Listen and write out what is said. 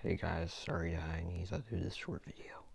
Hey guys, sorry I need to do this short video.